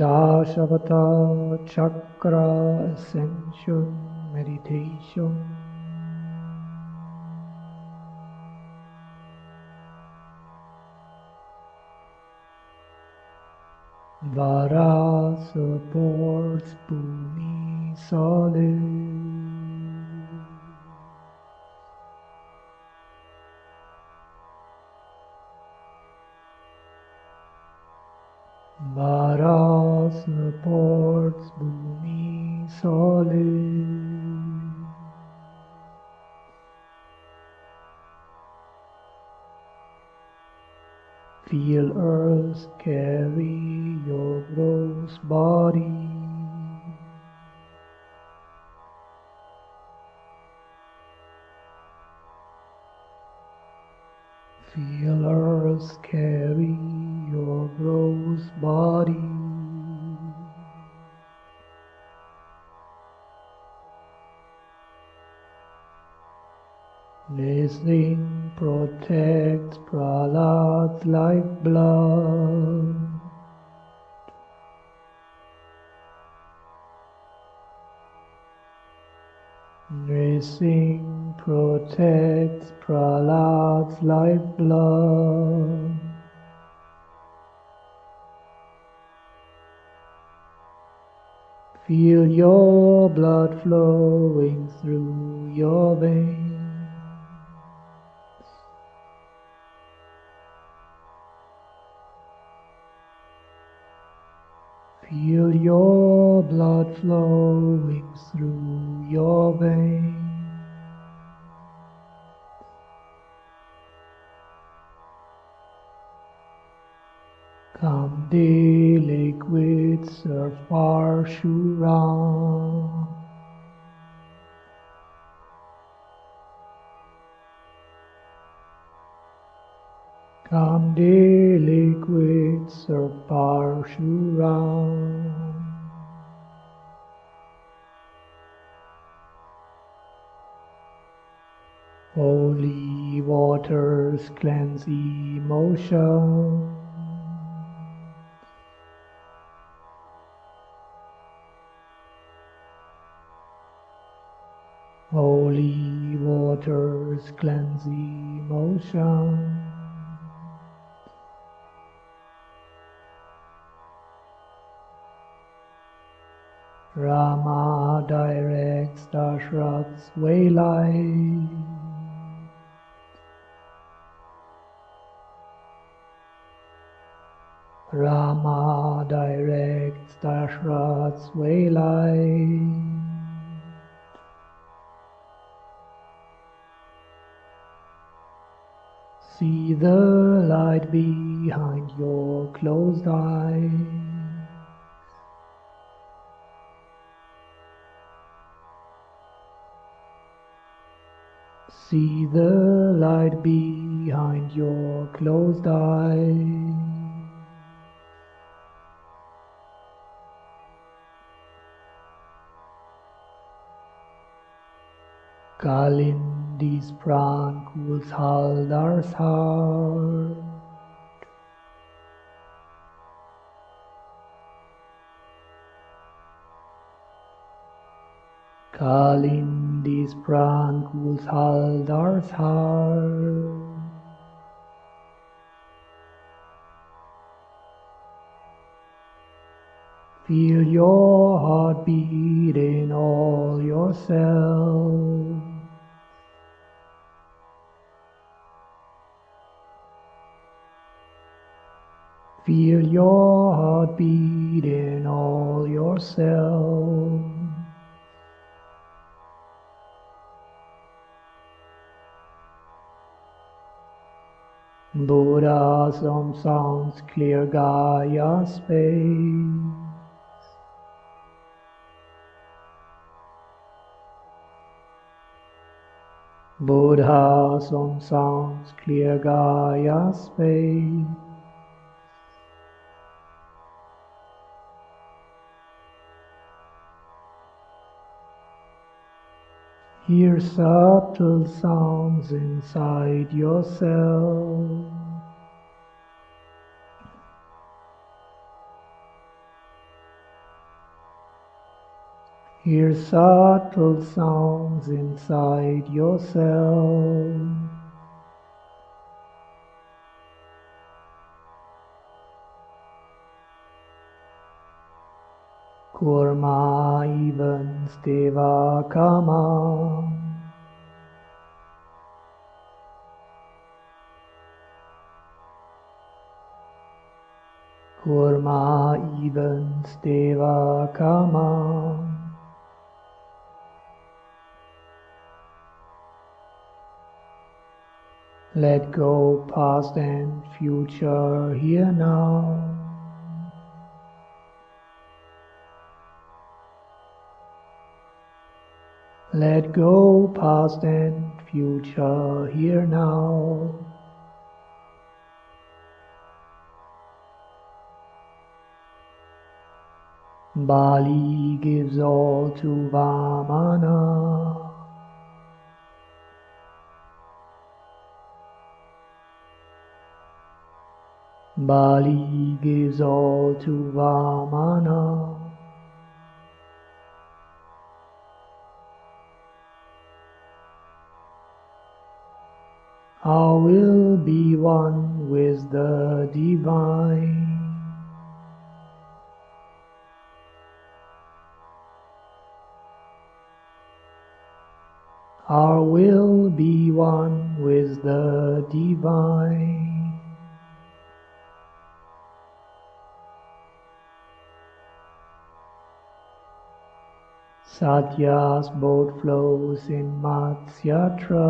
Dashavatar Chakra Ascension Meditation. Varaha supports Bhumi solid. Feel earth carry your gross body. Feel earth carry your gross body. Listening protects Prahlad's lifeblood. Narsimha protects Prahlad's lifeblood. Feel your blood flowing through your veins. Feel your blood flowing through your veins. Kamdi liquid surf Parshurama. Kamdi liquid surf Parshurama. Holy waters cleanse emotion. Holy waters cleanse emotion. Rama directs Dashrath's way light. Rama directs Dashrath's way light. See the light behind your closed eyes. See the light behind your closed eyes. Kalindi's pran cools Haldhar's heart. Kalindi's pran cools Haldhar's heart. Feel your heart beat in all your cells. Feel your heart beat in all your cells. Buddhism sounds clear Gaia space. Buddhism sounds clear Gaia space. Hear subtle sounds inside yourself. Hear subtle sounds inside yourself. Kurma even steva kama. Kurma even steva kama. Let go past and future here now. Let go past and future here now. Bali gives all to Vamana. Bali gives all to Vamana. I will be one with the divine. Our will be one with the divine. Satya's boat flows in Matsyatra.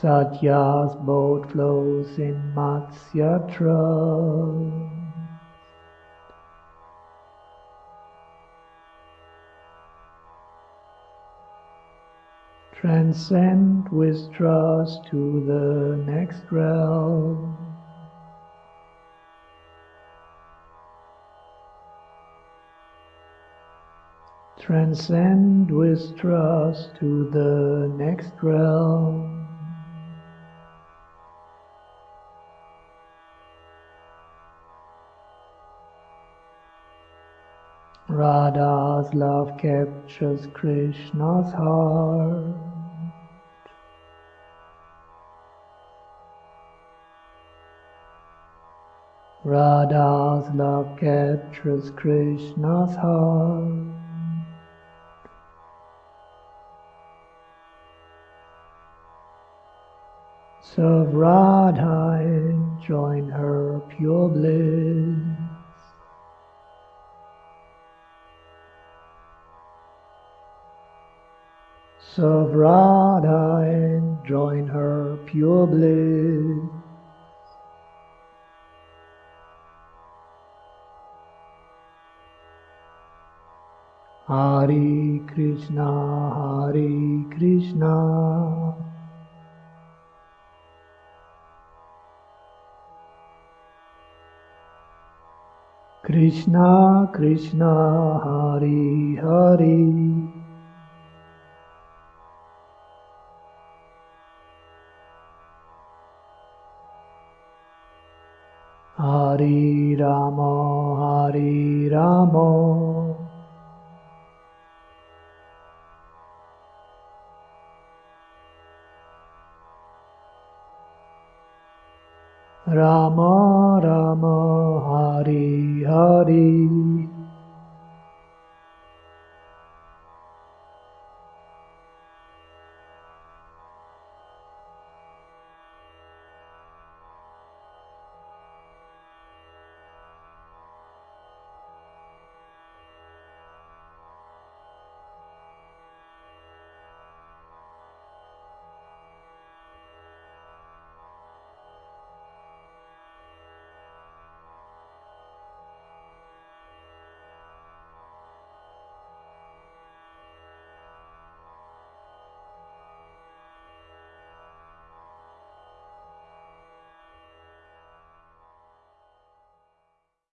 Satya's boat flows in Matsyatra. Transcend with trust to the next realm. Transcend with trust to the next realm. Radha's love captures Krishna's heart. Radha's love captures Krishna's heart. Serve Radha join her pure bliss. And join her pure bliss. Hare Krishna, Hare Krishna. Krishna, Krishna, Hare Hare. Hare Rama. Rama Hari Hare